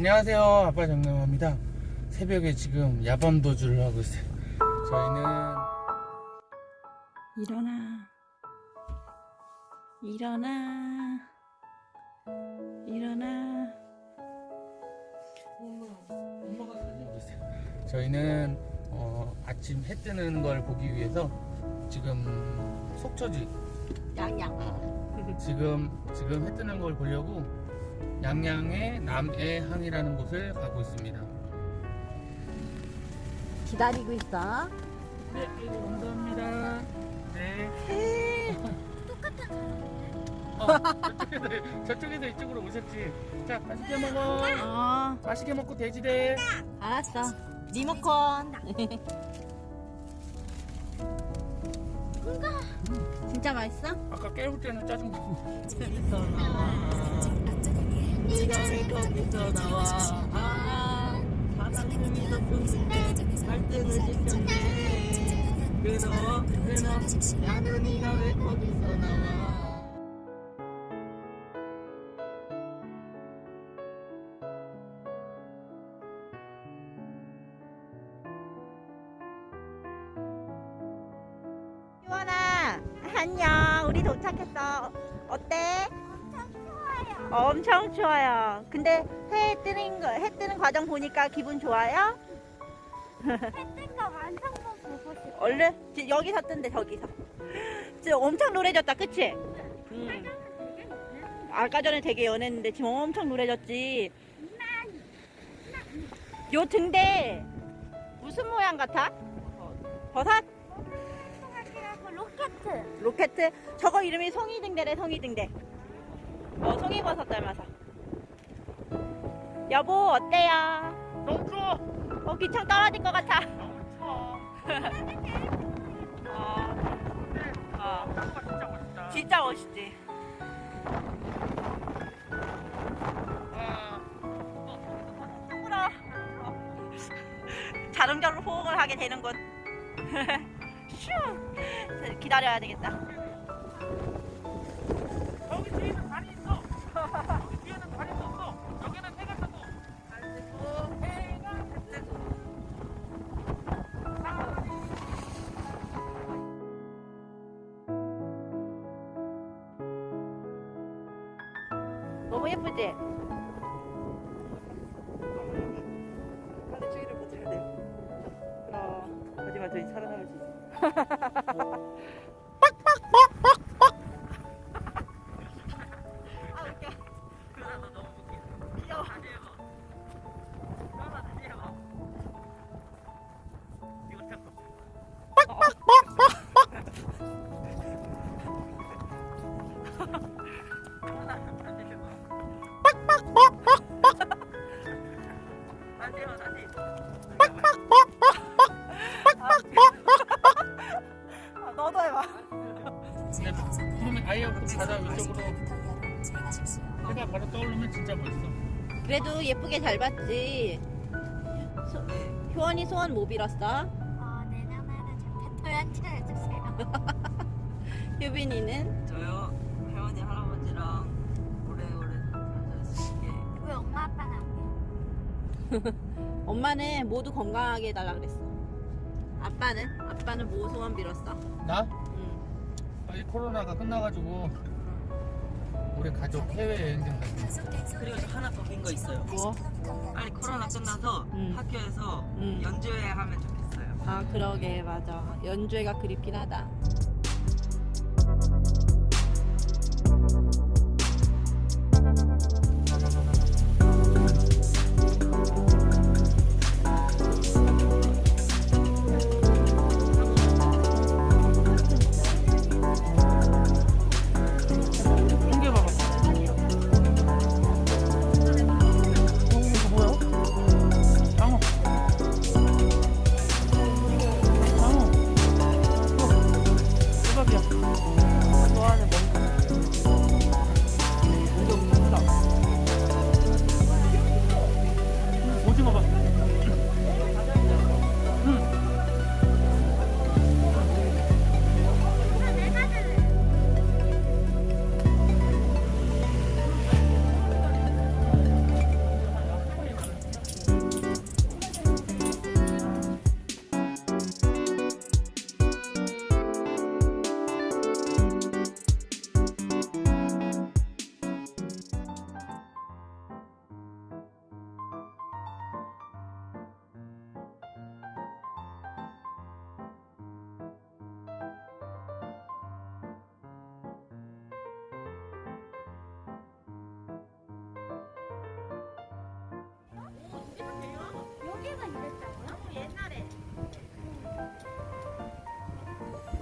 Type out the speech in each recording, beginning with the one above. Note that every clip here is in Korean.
안녕하세요. 아빠 정남입니다. 새벽에 지금 야밤 도주를 하고 있어요. 저희는 일어나. 일어나. 일어나. 엄마가 다녀오고 있어요 저희는 어, 아침 해 뜨는 걸 보기 위해서 지금 속초지. 양양. 지금 지금 해 뜨는 걸 보려고 양양의 남해항이라는 곳을 가고 있습니다. 기다리고 있어. 네 감사합니다. 네. 어, 저쪽에서, 저쪽에서 이쪽으로 오셨지? 자 맛있게 먹어. 어. 맛있게 먹고 돼지돼 알았어. 리모컨. 진짜 맛있어? 아까 깨울 때는 짜증 나고 이름이 거기서 나와 아 사랑님이 덕분에 갈등을 지켰네 그너 그너 야근이가 왜 거기서 나와 안녕 우리 도착했어 어때? 엄청 추워요. 근데 해 뜨는 거, 해 뜨는 과정 보니까 기분 좋아요? 햇빛과 완성도 보고 싶어. 얼른 지- 여기서 뜬대 저기서. 지금 엄청 노래졌다, 그치? 음. 아까 전에 되게 연했는데 지금 엄청 노래졌지. 요 등대 무슨 모양 같아? 버섯? 생각이라고 로켓. 로켓? 저거 이름이 송이등대래, 송이등대. 어, 송이버섯 닮아서. 여보, 어때요? 너무 추워 어, 기창 떨어질 것 같아. 너무 추워 어, 어, 짱가 진짜 멋있다 진짜 멋있지. 아, 부끄러. 어. 자릉자로 호응을 하게 되는군. 슈. 기다려야 되겠다. 너무 예쁘지? 추위를 못 해야 돼. 그럼 하지만 저희 살아남을 수 있어. 아 웃겨. 귀여워. 다시 해봐 다 그래도 예쁘게 잘 봤지. 소, 효원이 소원 뭐 빌었어? 어, 내년에는 제 배터리 해주세요. 효빈이는? 엄마는 모두 건강하게 해달라 그랬어. 아빠는? 아빠는 뭐 소원 빌었어? 나? 응. 빨리 코로나가 끝나가지고 우리 가족 해외여행 좀 가자 그리고 저 하나 더빈거 있어요 뭐? 빨리 코로나 끝나서 음. 학교에서 음. 연주회 하면 좋겠어요 아 그러게 맞아. 연주회가 그립긴 하다.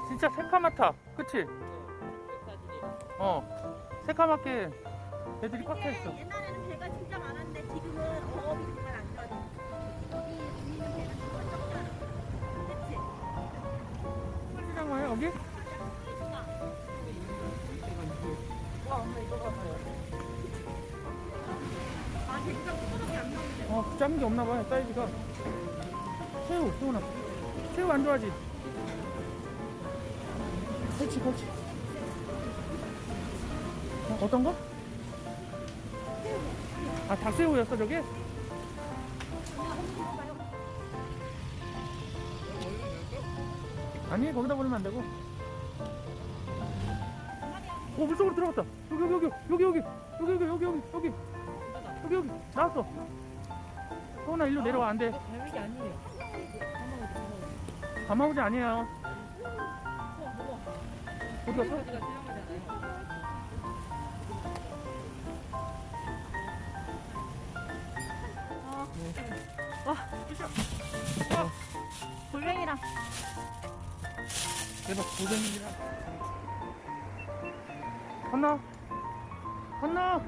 진짜 새카맣다. 그치? 어. 새카맣게 애들이 꽉 차 있어. 옛날에는 배가 진짜 많았는데 지금은 어업이 정말 안 좋아져. 여기 있는 배는 정말 적잖아. 그치? 풀리장어야 여기? 게 없나 봐요, 사이즈가. 새우, 새우나. 새우 안 좋아하지? 그렇지, 그렇지. 어, 어떤 거? 아, 닭새우였어, 저게? 아니, 거기다 버리면 안 되고. 오, 물속으로 들어갔다. 여기, 여기, 여기, 여기, 여기, 여기, 여기, 여기, 여기, 여기, 여기, 나왔어. 소은아, 일로 내려와, 안 돼. 뱀이 아니에요. 가마우지 아니에요. 어디 갔어? 골뱅이랑 대박, 고생이라. 건너. 건너.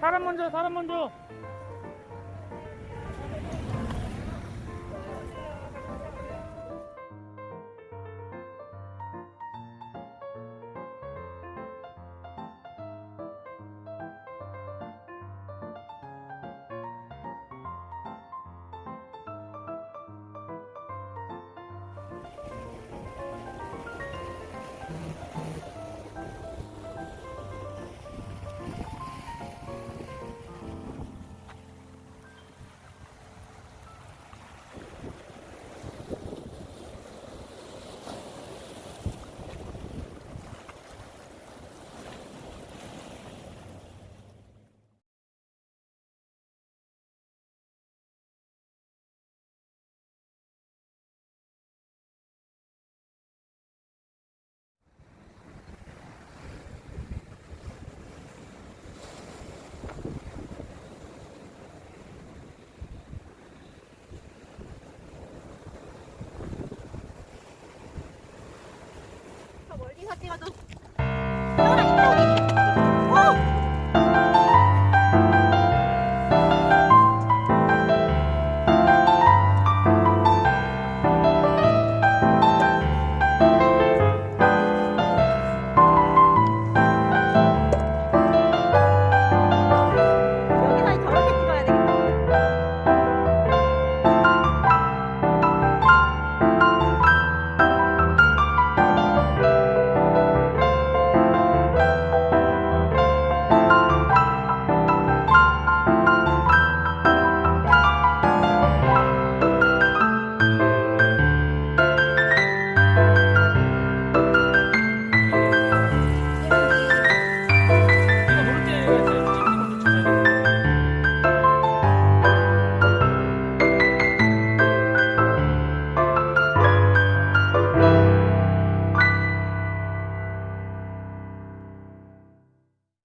사람 먼저, 사람 먼저. 先はどう